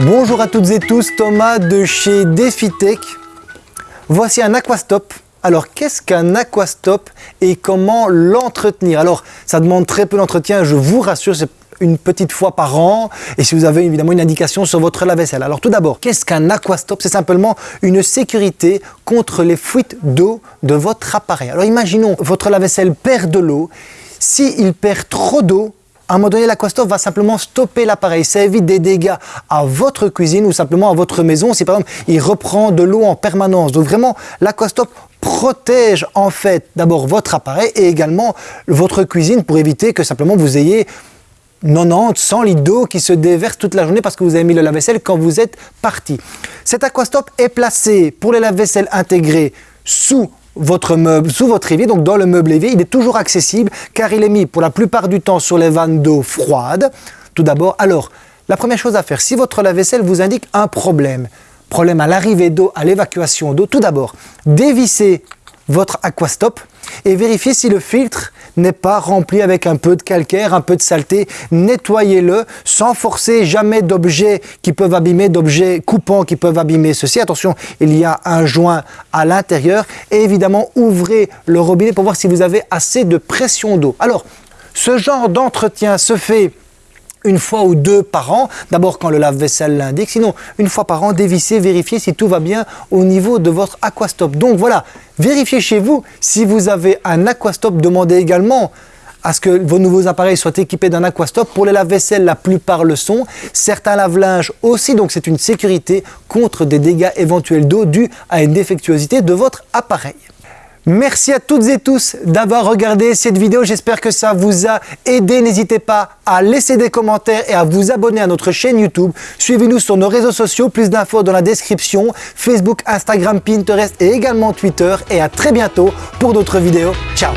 Bonjour à toutes et tous, Thomas de chez DefiTech. Voici un Aquastop. Alors qu'est-ce qu'un Aquastop et comment l'entretenir? Alors ça demande très peu d'entretien, je vous rassure, c'est une petite fois par an et si vous avez évidemment une indication sur votre lave-vaisselle. Alors tout d'abord, qu'est-ce qu'un aquastop? C'est simplement une sécurité contre les fuites d'eau de votre appareil. Alors imaginons, votre lave-vaisselle perd de l'eau. S'il perd trop d'eau, à un moment donné, l'aquastop va simplement stopper l'appareil. Ça évite des dégâts à votre cuisine ou simplement à votre maison si par exemple il reprend de l'eau en permanence. Donc vraiment, l'aquastop protège en fait d'abord votre appareil et également votre cuisine pour éviter que simplement vous ayez 90, 100 litres d'eau qui se déversent toute la journée parce que vous avez mis le lave-vaisselle quand vous êtes parti. Cet aquastop est placé pour les lave-vaisselle intégrés sous votre meuble, sous votre évier, donc dans le meuble évier, il est toujours accessible car il est mis pour la plupart du temps sur les vannes d'eau froide. Tout d'abord, alors, la première chose à faire, si votre lave-vaisselle vous indique un problème, problème à l'arrivée d'eau, à l'évacuation d'eau, tout d'abord, dévissez votre aquastop et vérifiez si le filtre n'est pas rempli avec un peu de calcaire, un peu de saleté. Nettoyez-le sans forcer jamais d'objets qui peuvent abîmer, d'objets coupants qui peuvent abîmer ceci. Attention, il y a un joint à l'intérieur et évidemment ouvrez le robinet pour voir si vous avez assez de pression d'eau. Alors, ce genre d'entretien se fait une fois ou deux par an, d'abord quand le lave-vaisselle l'indique, sinon une fois par an, dévissez, vérifiez si tout va bien au niveau de votre aquastop. Donc voilà, vérifiez chez vous si vous avez un aquastop, demandez également à ce que vos nouveaux appareils soient équipés d'un aquastop. Pour les lave-vaisselle, la plupart le sont. Certains lave-linges aussi, donc c'est une sécurité contre des dégâts éventuels d'eau dus à une défectuosité de votre appareil. Merci à toutes et tous d'avoir regardé cette vidéo. J'espère que ça vous a aidé. N'hésitez pas à laisser des commentaires et à vous abonner à notre chaîne YouTube. Suivez-nous sur nos réseaux sociaux. Plus d'infos dans la description. Facebook, Instagram, Pinterest et également Twitter. Et à très bientôt pour d'autres vidéos. Ciao